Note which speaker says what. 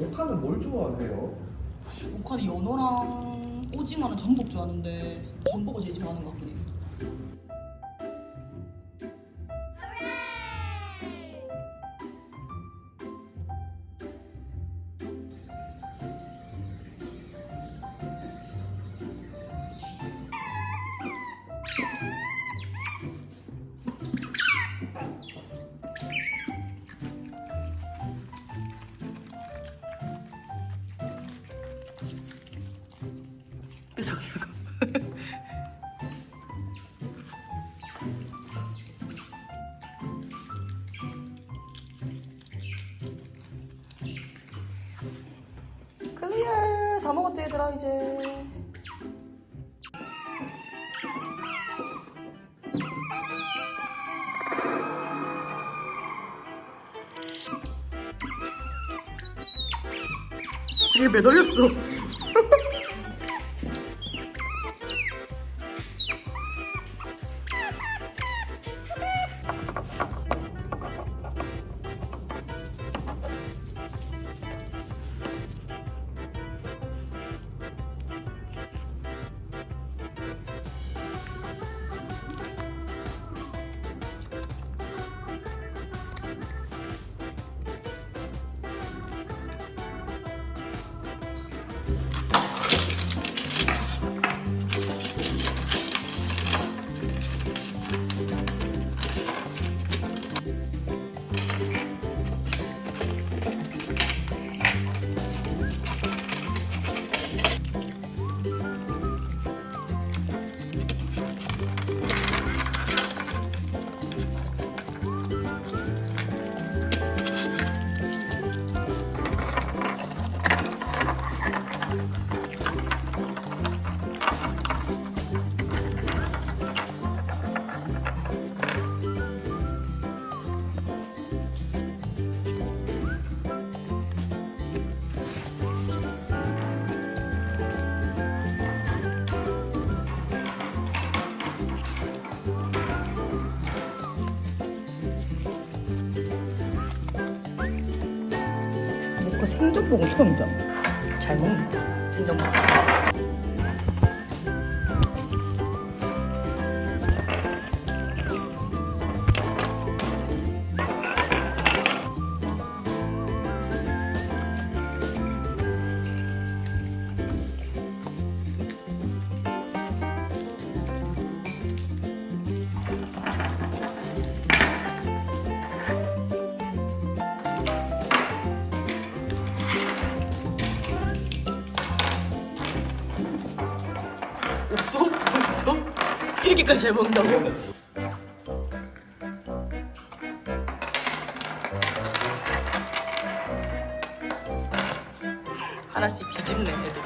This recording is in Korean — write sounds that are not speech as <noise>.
Speaker 1: 모카는 뭘 좋아해요?
Speaker 2: 오카는 연어랑 오징어는 전복 좋아하는데 전복을 제일 좋아하는 것 같긴 해요. <laughs> 클리어 다 먹었지 얘들아 이제
Speaker 3: 이게 매달렸어.
Speaker 2: 생전복은 처음이잖아. 잘 먹는다 생전복
Speaker 3: 없어? 없어? 이렇게까지 잘 먹는다고? 하나씩 뒤집네 애들이